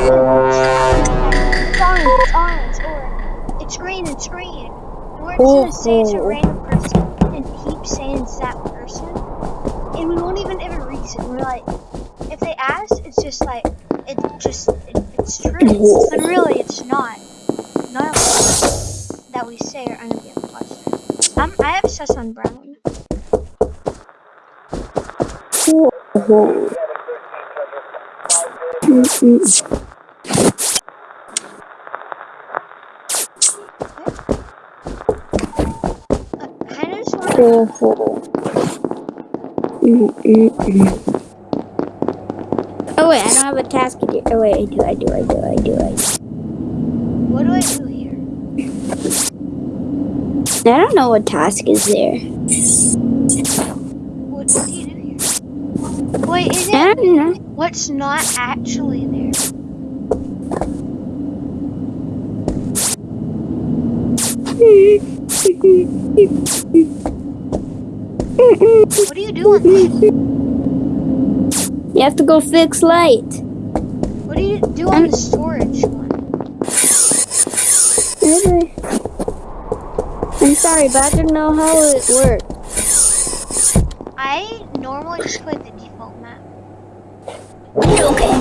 It's orange, it's orange, it's green, it's green. We're just gonna say it's a random person and keep saying it's that person. And we won't even give a reason. We're like, if they ask, it's just like, it just, it, it's true. But really, it's not. None of us that we say are gonna be imposters. I'm, I have sus on Brown. I mm-hmm kind of just want Oh. Oh wait, I don't have a task to do. Oh wait, I do, I do, I do, I do, I do. What do I do here? I don't know what task is there. What, do you do here? Wait, is I it don't know. what's not actually there? What do you doing? You have to go fix light. What do you do on the storage one? Okay. I'm sorry, but I didn't know how it worked. I normally just play the default map. Okay.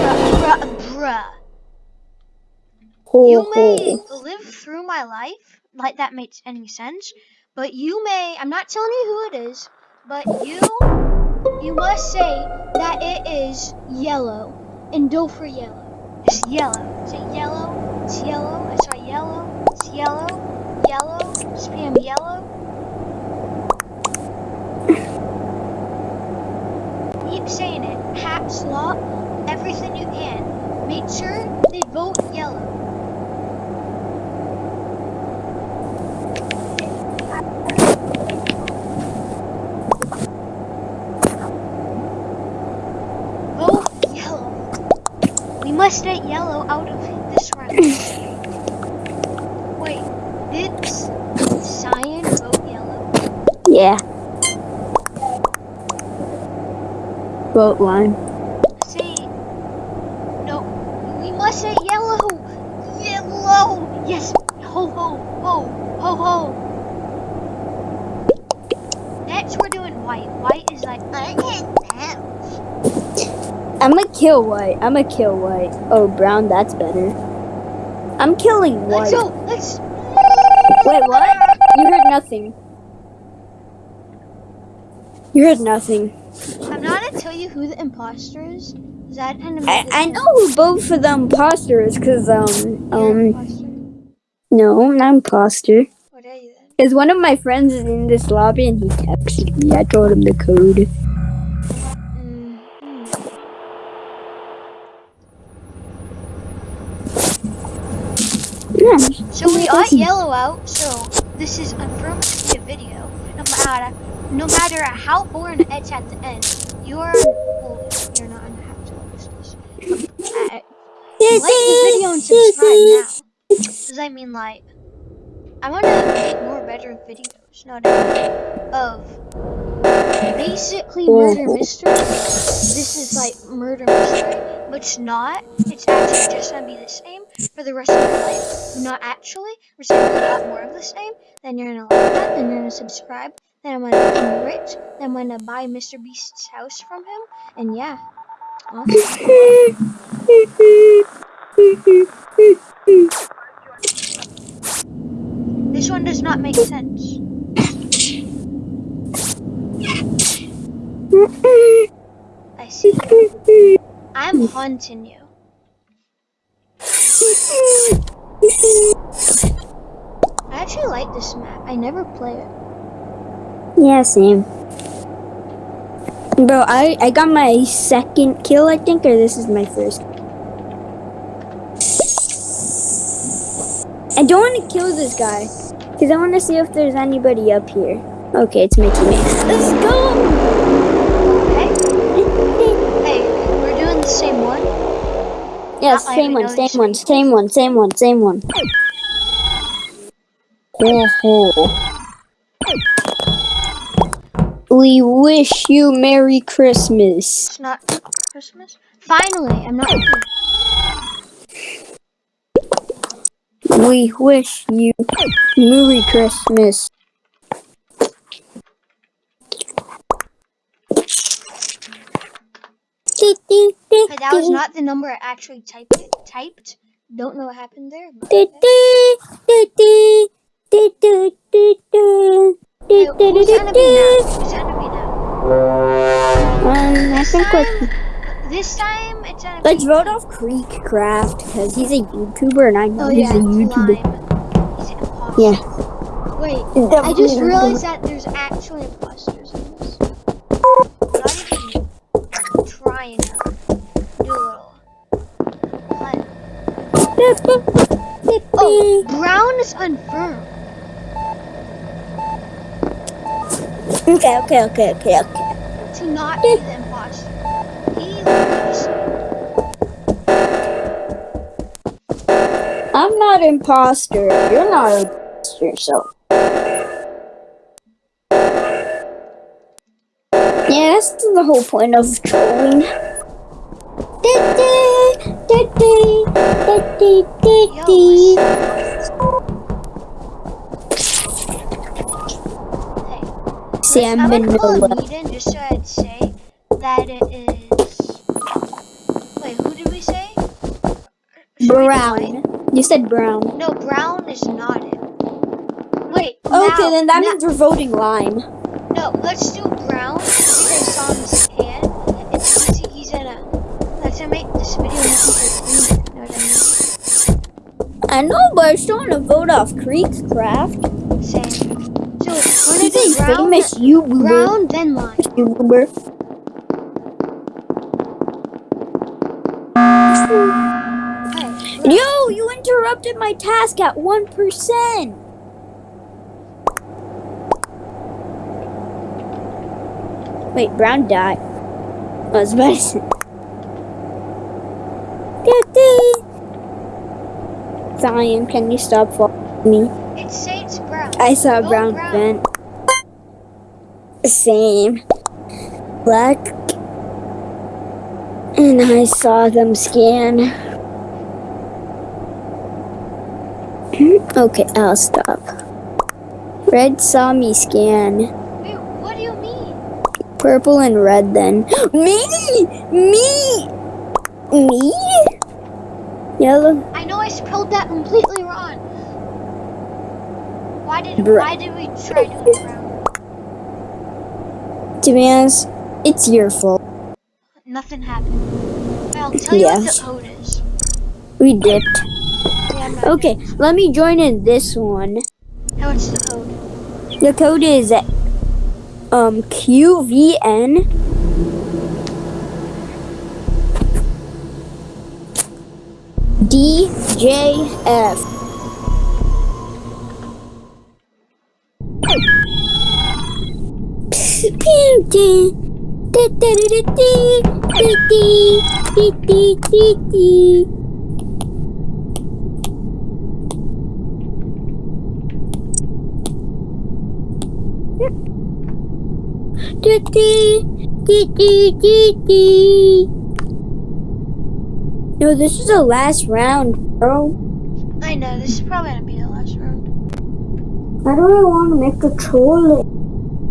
Bruh, bruh, bruh. Ho, You may ho. live through my life, like that makes any sense, but you may, I'm not telling you who it is, but you, you must say that it is yellow, and go for yellow. It's yellow. Say yellow, it's yellow, I saw yellow, it's yellow, yellow, spam yellow. Keep saying it, caps lock, everything you can. Make sure they vote yellow. Must get yellow out of this round. Wait, did cyan vote yellow? Yeah. Boat line. Say, no, we must say yellow. Yellow. Yes. Ho ho ho ho ho. Next, we're doing white. White is like I can't dance. I'm gonna kill white. I'm gonna kill white. Oh, brown, that's better. I'm killing Let's white. go. Let's. Wait, what? You heard nothing. You heard nothing. I'm not gonna tell you who the imposter is. Is That kind of. I, I know who both of the imposters, cause um um imposter. no, not imposter. What are you then? Cause one of my friends is in this lobby and he texted me. I told him the code. Mm, hmm. Yeah. So we got yellow out. So this is confirmed to be a video. No matter, no matter how boring it's at the end, you're well, you're not gonna have to watch this. Uh, like the video and subscribe now. Does I mean like I want to make more better videos, no doubt, of basically murder mystery. This is like murder mystery, but it's not. It's actually just gonna be the same for the rest of your life. Not actually. We're just gonna do a lot more of the same. Then you're gonna like that. Then you're gonna subscribe. Then I'm gonna become rich. Then I'm gonna buy Mr. Beast's house from him. And yeah. Awesome. This one does not make sense. I see. I'm haunting you. I actually like this map. I never play it. Yeah, same. Bro, I, I got my second kill, I think, or this is my first. I don't want to kill this guy, because I want to see if there's anybody up here. Okay, it's my teammate. Yes, same one, same one, same one, same one, same one. Oh, We wish you Merry Christmas. It's not Christmas. Finally, I'm not. We wish you Merry Christmas. Hey, that was not the number I actually typed. It, typed. Don't know what happened there. but- Hey, who's enemy now? Who's enemy now? Um, I This think let's, time, this time it's enemy. let's vote off Creekcraft because he's a YouTuber and I know Oh he's yeah, a YouTuber. Lime. He's an imposter. Yeah. Wait, I just realized that there's actually imposters in this. Not even trying to do a little. What? Brown is confirmed. Okay, okay, okay, okay, okay. to not be the imposter. I'm not imposter. You're not imposter, so. Yeah, that's the whole point of trolling. Hey, See, I I'm would in call the a meeting just so I'd say that it is. Wait, who did we say? Should we brown. You said brown. No, brown is not it. Wait. Okay, now- then that now- means we're voting lime. No, let's do brown because but I still want to vote off Creekcraft. mean? Same. So He's a brown, famous YouTuber. brown, then lime. YouTuber. Yo, you interrupted my task at 1%. Wait, Brown died. I was about to say. Zion, can you stop following me? It says brown. I saw Go brown, brown. vent. Same. Black. And I saw them scan. okay, I'll stop. Red saw me scan. Wait, what do you mean? Purple and red then. me! Me! Me? Yellow. I know I spelled that completely wrong. Why did Bro- why did we try doing brown? To be honest, it's your fault. Nothing happened. I'll tell you what the code is. We dipped. Yeah, Okay, let me join in this one. Hey, what's the code? The code is um QVN DJF. No, this is the last round, bro. I know this is probably gonna be the last round. I don't really want to make a troll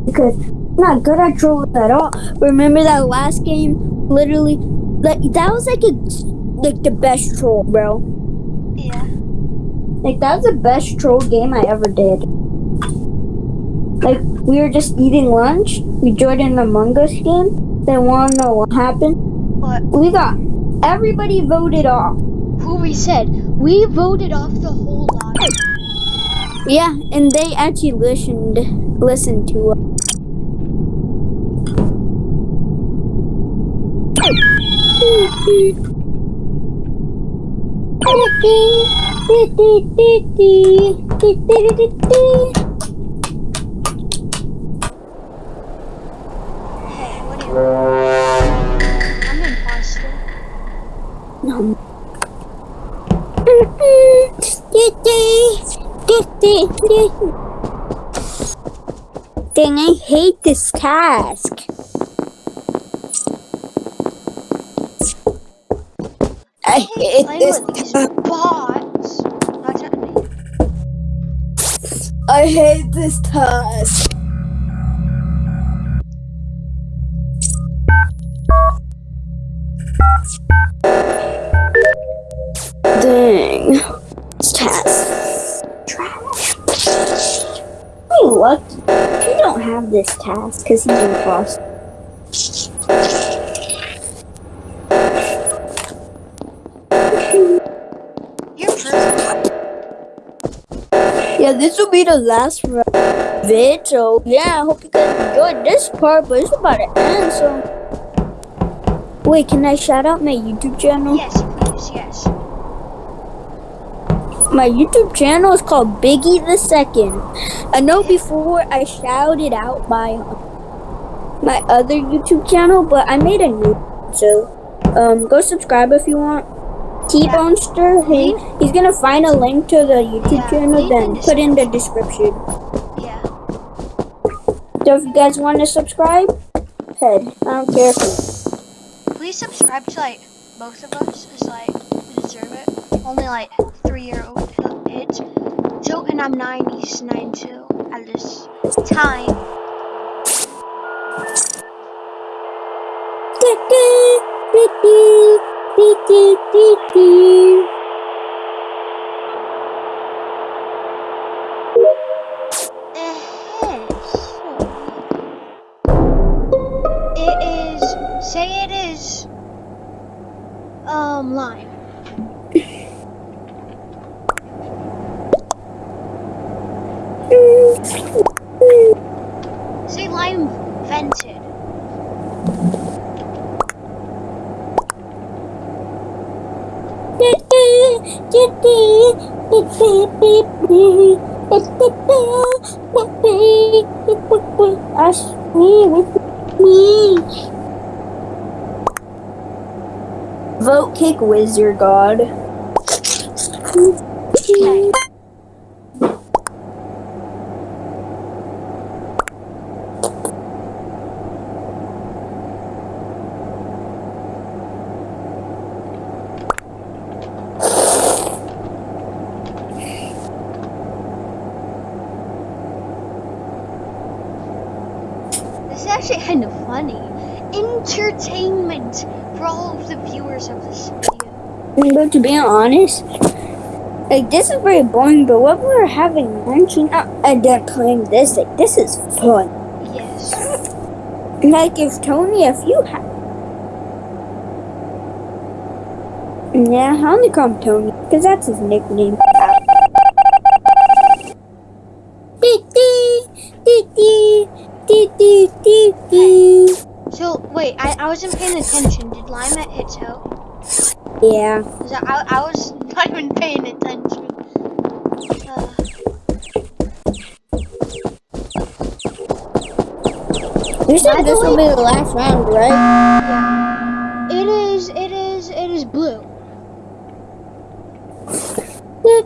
because I'm not good at trolling at all. Remember that last game? Literally, like that was like a like the best troll, bro. Yeah. Like that was the best troll game I ever did. Like we were just eating lunch. We joined an Among Us game. Then wanna know what happened? What? We got everybody voted off. Who we said we voted off the whole lot. Yeah, and they actually listened listened to us. Hey, what do you? Dang, I hate this task. I hate this. with these bots. Not to me. I hate this task. Because he's cross. You're. Yeah, this will be the last vid, so yeah, I hope you guys enjoyed this part, but it's about to end, so. Wait, can I shout out my YouTube channel? Yes, please, yes. My YouTube channel is called Biggie the Second. I know before I shouted out my my other YouTube channel, but I made a new so um go subscribe if you want. T Bonester, he, he's gonna find a link to the YouTube Yeah, channel, then put in the description. Yeah. So if you guys want to subscribe, head. I don't care if you Please subscribe to like both of us. It's like we deserve it. Only like three year old age. So and I'm nine, he's nine too at this time. It is say it is um lime. Say lime vented. Vote kick wizard god. Okay. Actually kind of funny. Entertainment for all of the viewers of this video. But to be honest, like this is very boring. But what we're having lunch and uh, and then playing this, like this is fun. Yes. Like if Tony, if you have, yeah, I only call him Tony because that's his nickname. Wait, I, I wasn't paying attention. Did Lima hit toe? Yeah. I, I was not even paying attention. Uh, You said this will be the last round, right? yeah. It is. It is. It is blue.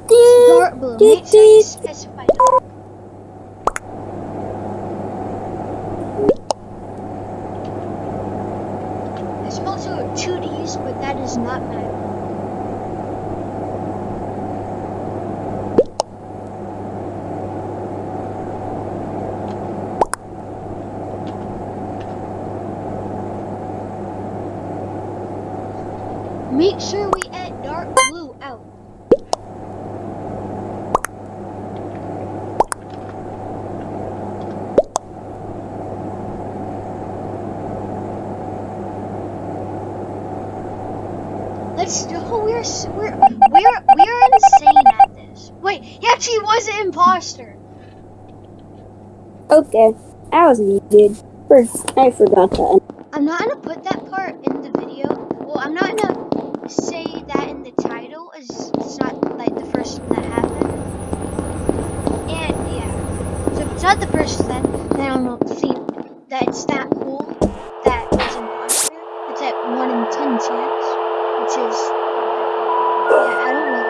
Dark blue. Make sure you specify. dark. There's also two D's, but that is not matter. Make sure we add dark blue out. Oh, we're we're we're we're insane at this. Wait, he actually was an imposter. Okay, that was needed. First, I forgot that. I'm not gonna put that part in the video. Well, I'm not gonna say that in the title, as it's not like the first thing that happened. And yeah, so if it's not the first then then I don't think that it's that cool that it's imposter. It's at one in ten chance, matches. Yeah, I don't know.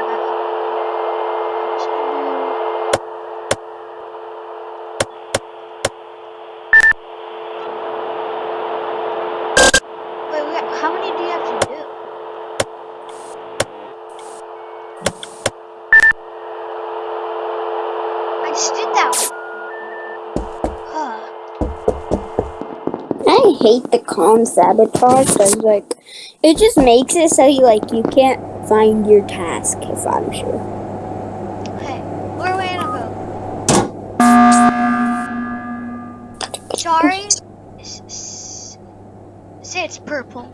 Wait, how many do you have to do? I just did that one. I hate the comms sabotage. I like it just makes it so you like you can't find your task if I'm sure. Okay, where are we gonna go? Sorry. S- s- Say it's purple.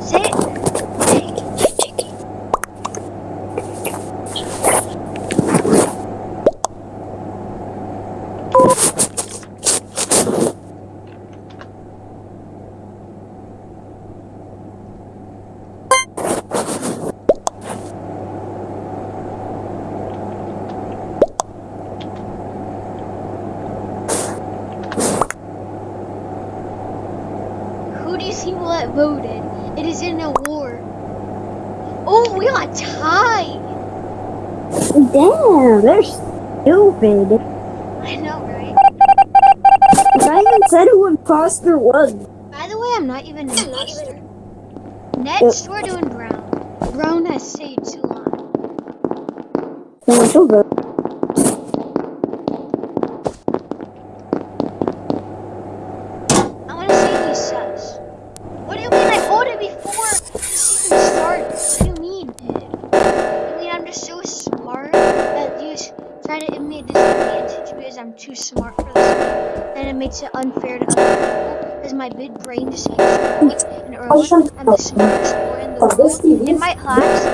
Say it. Who do you see what voted? It is in a war. Oh, we got tied. Damn, they're stupid. I know, right? I even said who imposter was. By the way, I'm not even an imposter. Next, we're doing brown. Brown has stayed too long. No, it's over. Because I'm too smart for this. And it makes it unfair to other people because my big brain just growing. And early, I'm the smartest boy in the world. In my class,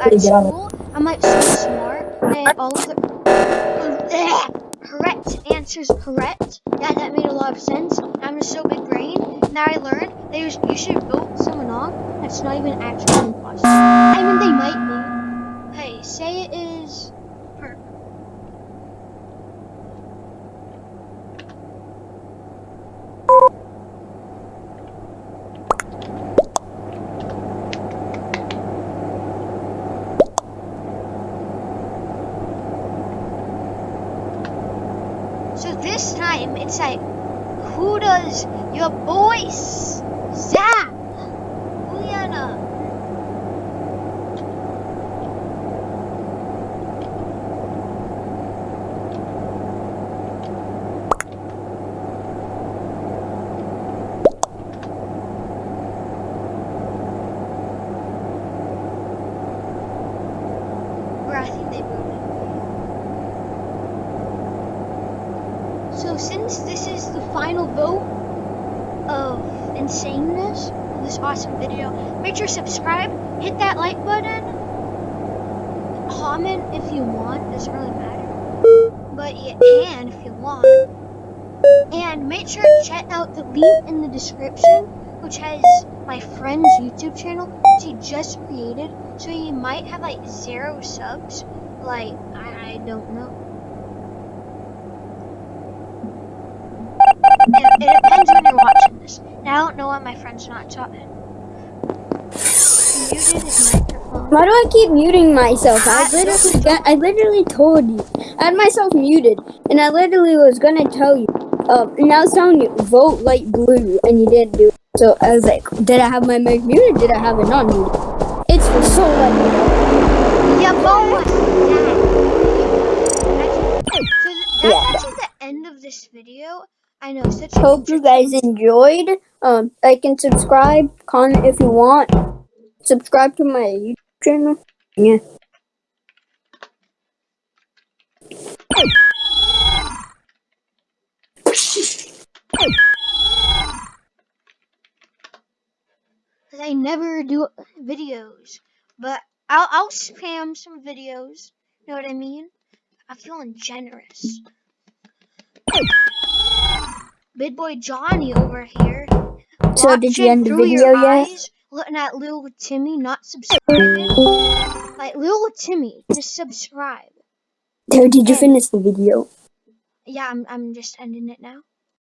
at school, I'm like so smart. And all of the correct answers correct. Yeah, that made a lot of sense. I'm a so big brain. Now I learned that you, should vote someone off that's not even actually imposter. I mean, they might be. Hey, say it is her. So it's like, who does your voice? Zach, Juliana. I think they voted. So since this is the final vote of insaneness of this awesome video, make sure to subscribe, hit that like button, comment if you want, doesn't really matter, but you can if you want, and make sure to check out the link in the description, which has my friend's YouTube channel, which he just created, so he might have like zero subs, like, I, I don't know. It, it depends when you're And I don't know why my friend's not talking. He muted his microphone. Why do I keep muting myself? I literally got, I literally told you. I had myself muted, and I literally was gonna tell you. Um, and I was telling you, vote light blue, and you didn't do it. So I was like, did I have my mic muted? Did I have it not muted? It's so like, Yeah, boy! So th- that's Yeah. actually the end of this video. I know, such hope you guys enjoyed. Um, like and subscribe, comment if you want. Subscribe to my YouTube channel. Yeah. Cause I never do videos, but I'll I'll spam some videos. You know what I mean? I'm feeling generous. Big boy Johnny over here. So did you end the video yet? eyes, Looking at Lil Timmy not subscribing. like Lil Timmy, just subscribe. So did you finish the video? Yeah, I'm I'm just ending it now.